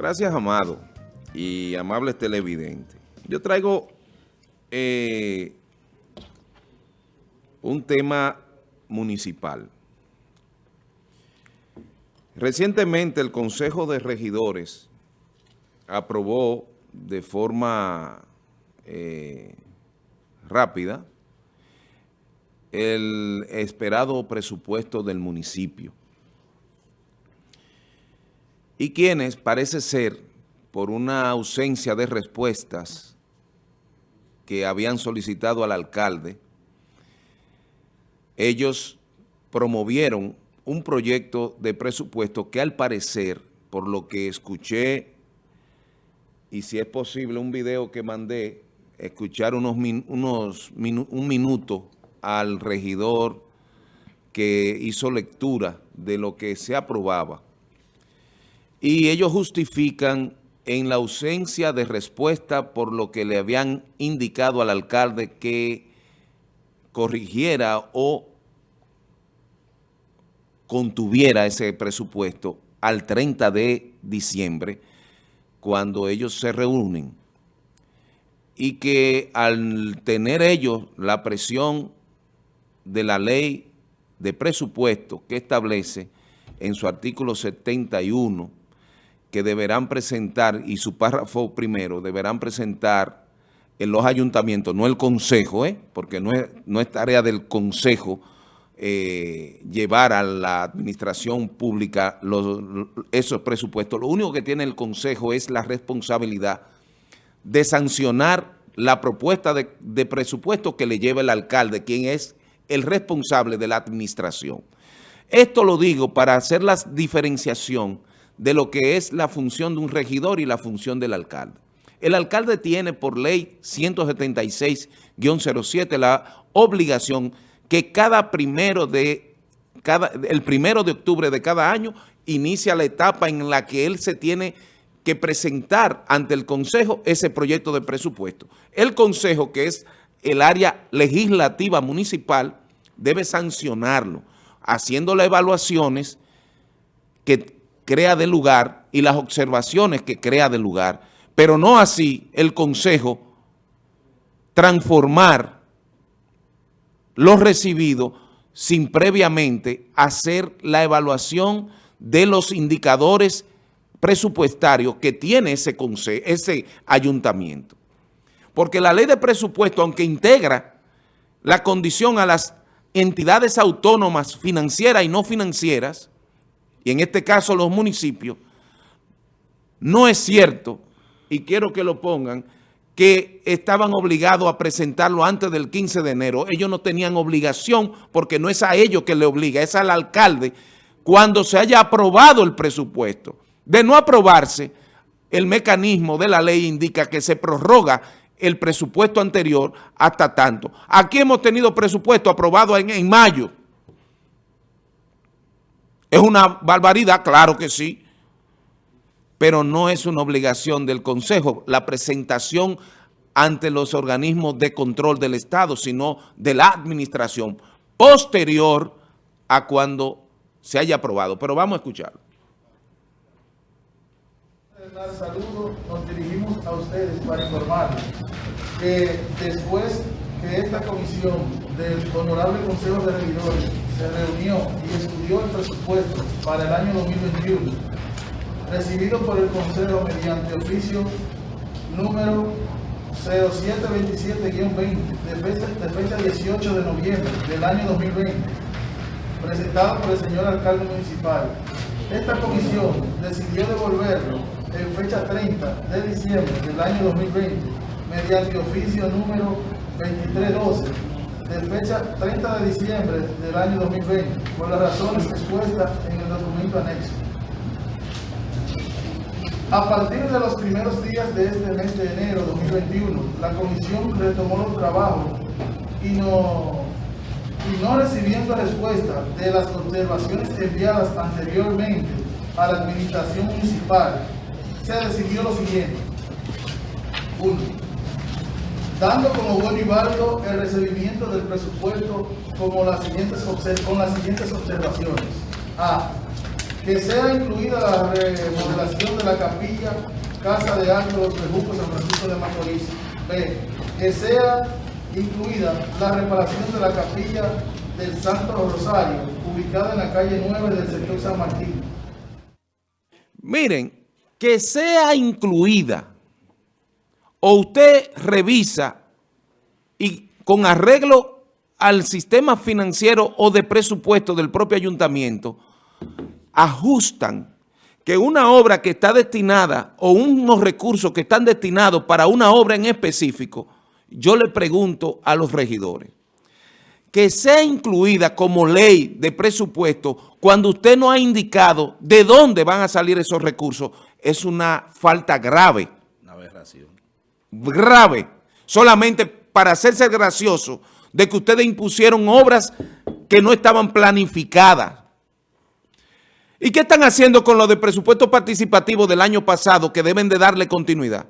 Gracias, Amado y amables televidentes. Yo traigo eh, un tema municipal. Recientemente el Consejo de Regidores aprobó de forma eh, rápida el esperado presupuesto del municipio. Y quienes, parece ser, por una ausencia de respuestas que habían solicitado al alcalde, ellos promovieron un proyecto de presupuesto que al parecer, por lo que escuché, y si es posible un video que mandé, escuchar unos, unos un minuto al regidor que hizo lectura de lo que se aprobaba. Y ellos justifican en la ausencia de respuesta por lo que le habían indicado al alcalde que corrigiera o contuviera ese presupuesto al 30 de diciembre, cuando ellos se reúnen, y que al tener ellos la presión de la ley de presupuesto que establece en su artículo 71, que deberán presentar, y su párrafo primero, deberán presentar en los ayuntamientos, no el consejo, ¿eh? porque no es, no es tarea del consejo eh, llevar a la administración pública esos presupuestos. Lo único que tiene el consejo es la responsabilidad de sancionar la propuesta de, de presupuesto que le lleva el alcalde, quien es el responsable de la administración. Esto lo digo para hacer la diferenciación de lo que es la función de un regidor y la función del alcalde. El alcalde tiene por ley 176-07 la obligación que cada primero de cada, el primero de octubre de cada año inicia la etapa en la que él se tiene que presentar ante el Consejo ese proyecto de presupuesto. El Consejo, que es el área legislativa municipal, debe sancionarlo, haciendo las evaluaciones que crea de lugar y las observaciones que crea de lugar, pero no así el Consejo transformar lo recibido sin previamente hacer la evaluación de los indicadores presupuestarios que tiene ese, ese ayuntamiento. Porque la ley de presupuesto, aunque integra la condición a las entidades autónomas financieras y no financieras, y en este caso los municipios, no es cierto, y quiero que lo pongan, que estaban obligados a presentarlo antes del 15 de enero. Ellos no tenían obligación porque no es a ellos que le obliga, es al alcalde cuando se haya aprobado el presupuesto. De no aprobarse, el mecanismo de la ley indica que se prorroga el presupuesto anterior hasta tanto. Aquí hemos tenido presupuesto aprobado en, en mayo ¿Es una barbaridad? Claro que sí. Pero no es una obligación del Consejo la presentación ante los organismos de control del Estado, sino de la administración posterior a cuando se haya aprobado. Pero vamos a escucharlo. Saludos, nos dirigimos a ustedes para informarles que después que esta comisión del Honorable Consejo de Regidores se reunió y estudió el presupuesto para el año 2021, recibido por el Consejo mediante oficio número 0727-20 de fecha, de fecha 18 de noviembre del año 2020, presentado por el señor alcalde municipal. Esta comisión decidió devolverlo en fecha 30 de diciembre del año 2020 mediante oficio número 2312 de fecha 30 de diciembre del año 2020 por las razones expuestas en el documento anexo. A partir de los primeros días de este mes de enero 2021, la comisión retomó los trabajos y no, y no recibiendo respuesta de las observaciones enviadas anteriormente a la administración municipal, se decidió lo siguiente. Uno, dando como bueno y válido el recibimiento del presupuesto como las siguientes con las siguientes observaciones. A. que sea incluida la remodelación de la capilla Casa de Ángeles de San Francisco de Macorís. B. Que sea incluida la reparación de la capilla del Santo Rosario, ubicada en la calle 9 del sector San Martín. Miren, que sea incluida o usted revisa y con arreglo al sistema financiero o de presupuesto del propio ayuntamiento, ajustan que una obra que está destinada o unos recursos que están destinados para una obra en específico, yo le pregunto a los regidores, que sea incluida como ley de presupuesto cuando usted no ha indicado de dónde van a salir esos recursos, es una falta grave. Una aberración. Grave. Solamente para hacerse gracioso de que ustedes impusieron obras que no estaban planificadas. ¿Y qué están haciendo con lo de presupuesto participativo del año pasado que deben de darle continuidad?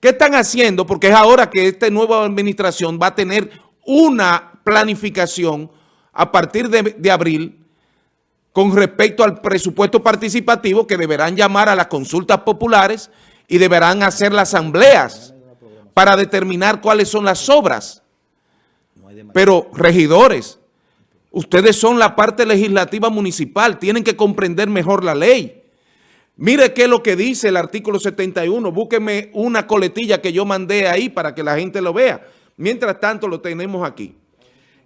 ¿Qué están haciendo? Porque es ahora que esta nueva administración va a tener una planificación a partir de, de abril con respecto al presupuesto participativo que deberán llamar a las consultas populares y deberán hacer las asambleas para determinar cuáles son las obras. Pero, regidores, ustedes son la parte legislativa municipal, tienen que comprender mejor la ley. Mire qué es lo que dice el artículo 71, búsqueme una coletilla que yo mandé ahí para que la gente lo vea. Mientras tanto lo tenemos aquí.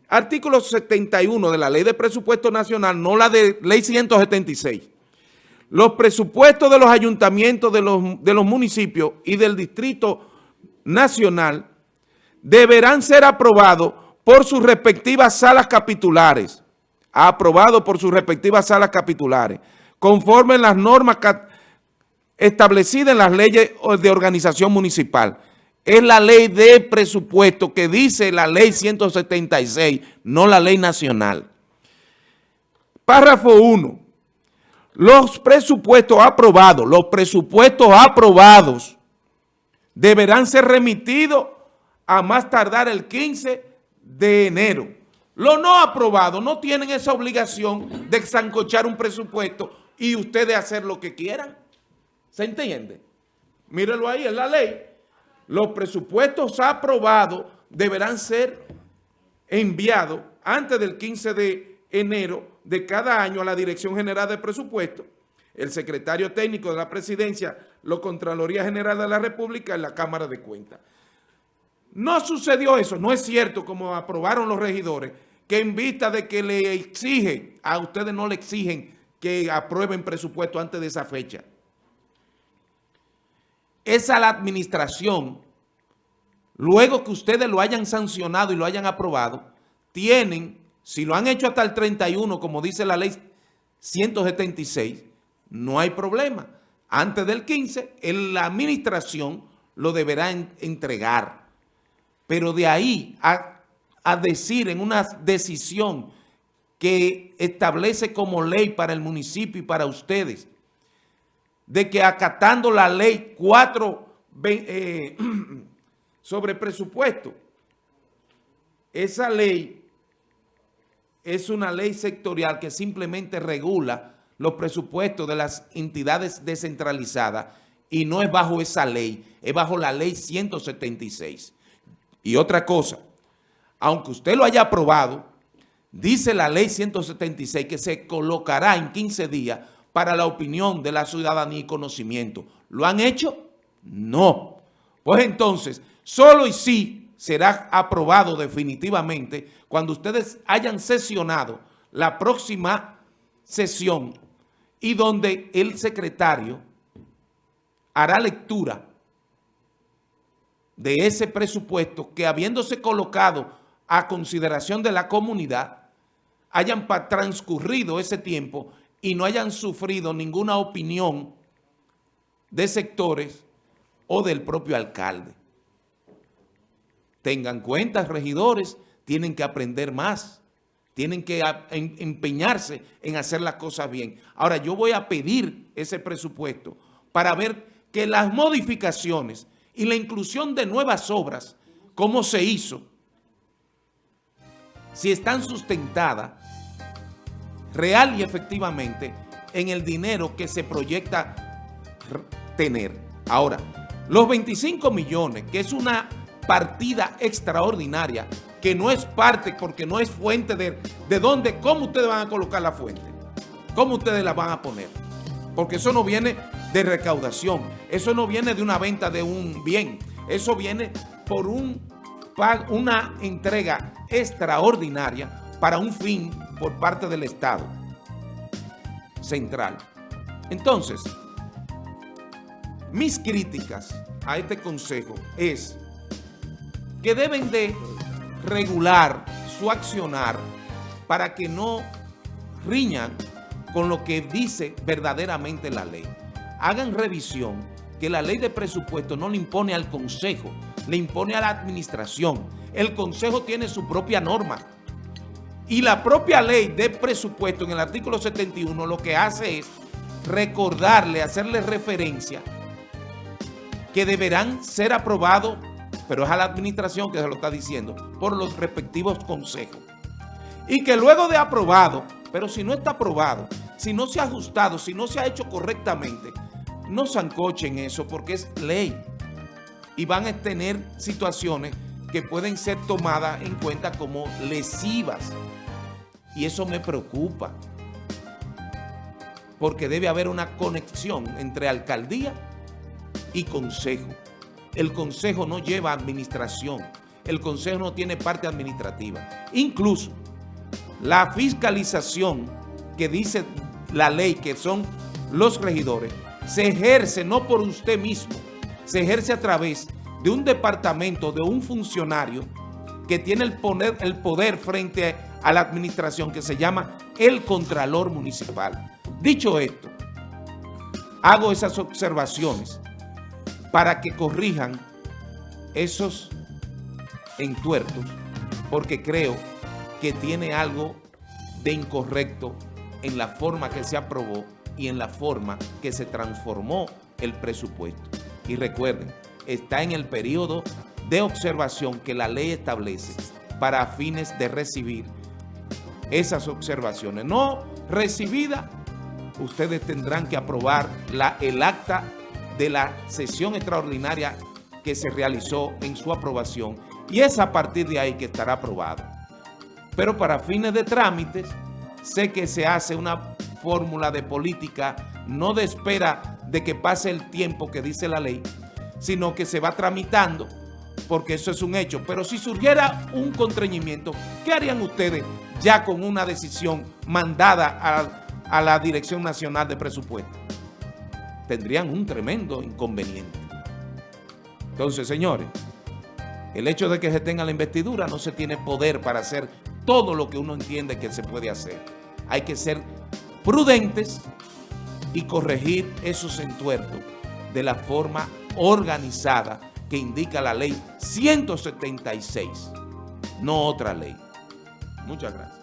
Artículo 71 de la Ley de Presupuesto Nacional, no la de Ley 176. Los presupuestos de los ayuntamientos de los, de los municipios y del Distrito Nacional deberán ser aprobados por sus respectivas salas capitulares, aprobado por sus respectivas salas capitulares, conforme las normas establecidas en las leyes de organización municipal. Es la ley de presupuesto que dice la ley 176, no la ley nacional. Párrafo 1. Los presupuestos aprobados, los presupuestos aprobados deberán ser remitidos a más tardar el 15 de enero. Los no aprobados no tienen esa obligación de zancochar un presupuesto y ustedes hacer lo que quieran. ¿Se entiende? Mírenlo ahí, es la ley. Los presupuestos aprobados deberán ser enviados antes del 15 de enero de cada año a la Dirección General de Presupuesto, el secretario técnico de la Presidencia, la Contraloría General de la República y la Cámara de Cuentas. No sucedió eso, no es cierto como aprobaron los regidores, que en vista de que le exigen, a ustedes no le exigen que aprueben presupuesto antes de esa fecha. Esa la administración, luego que ustedes lo hayan sancionado y lo hayan aprobado, tienen, si lo han hecho hasta el 31, como dice la ley 176, no hay problema. Antes del 15, la administración lo deberá entregar. Pero de ahí a, decir en una decisión que establece como ley para el municipio y para ustedes, de que acatando la ley 4 eh, sobre presupuesto, esa ley es una ley sectorial que simplemente regula los presupuestos de las entidades descentralizadas y no es bajo esa ley, es bajo la ley 176. Y otra cosa, aunque usted lo haya aprobado, dice la ley 176 que se colocará en 15 días para la opinión de la ciudadanía y conocimiento. ¿Lo han hecho? No. Pues entonces, solo y sí será aprobado definitivamente cuando ustedes hayan sesionado la próxima sesión y donde el secretario hará lectura de ese presupuesto que habiéndose colocado a consideración de la comunidad, hayan transcurrido ese tiempo y no hayan sufrido ninguna opinión de sectores o del propio alcalde. Tengan cuenta, regidores, tienen que aprender más, tienen que empeñarse en hacer las cosas bien. Ahora, yo voy a pedir ese presupuesto para ver que las modificaciones y la inclusión de nuevas obras, como se hizo, si están sustentadas real y efectivamente en el dinero que se proyecta tener. Ahora, los 25 millones, que es una partida extraordinaria, que no es parte porque no es fuente de, de dónde, cómo ustedes van a colocar la fuente, cómo ustedes la van a poner. Porque eso no viene de recaudación, eso no viene de una venta de un bien, eso viene por un, una entrega extraordinaria para un fin por parte del Estado central. Entonces, mis críticas a este consejo es que deben de regular su accionar para que no riñan con lo que dice verdaderamente la ley. Hagan revisión que la ley de presupuesto no le impone al consejo, le impone a la administración. El consejo tiene su propia norma. Y la propia ley de presupuesto en el artículo 71 lo que hace es recordarle, hacerle referencia que deberán ser aprobados, pero es a la administración que se lo está diciendo, por los respectivos consejos. Y que luego de aprobado, pero si no está aprobado, si no se ha ajustado, si no se ha hecho correctamente, no zancochen eso porque es ley. Y van a tener situaciones que pueden ser tomadas en cuenta como lesivas. Y eso me preocupa. Porque debe haber una conexión entre alcaldía y consejo. El consejo no lleva administración. El consejo no tiene parte administrativa. Incluso la fiscalización que dice la ley, que son los regidores, se ejerce no por usted mismo, se ejerce a través de un departamento, de un funcionario que tiene el poder, el poder frente a la administración que se llama el Contralor Municipal. Dicho esto, hago esas observaciones para que corrijan esos entuertos, porque creo que tiene algo de incorrecto en la forma que se aprobó y en la forma que se transformó el presupuesto. Y recuerden, está en el periodo de observación que la ley establece para fines de recibir esas observaciones. No recibida, ustedes tendrán que aprobar la, el acta de la sesión extraordinaria que se realizó en su aprobación y es a partir de ahí que estará aprobado. Pero para fines de trámites, sé que se hace una fórmula de política, no de espera de que pase el tiempo que dice la ley, sino que se va tramitando, porque eso es un hecho. Pero si surgiera un contrañimiento, ¿qué harían ustedes ya con una decisión mandada a, a la Dirección Nacional de Presupuesto? Tendrían un tremendo inconveniente. Entonces, señores, el hecho de que se tenga la investidura no se tiene poder para hacer todo lo que uno entiende que se puede hacer. Hay que ser prudentes y corregir esos entuertos de la forma organizada que indica la ley 176, no otra ley. Muchas gracias.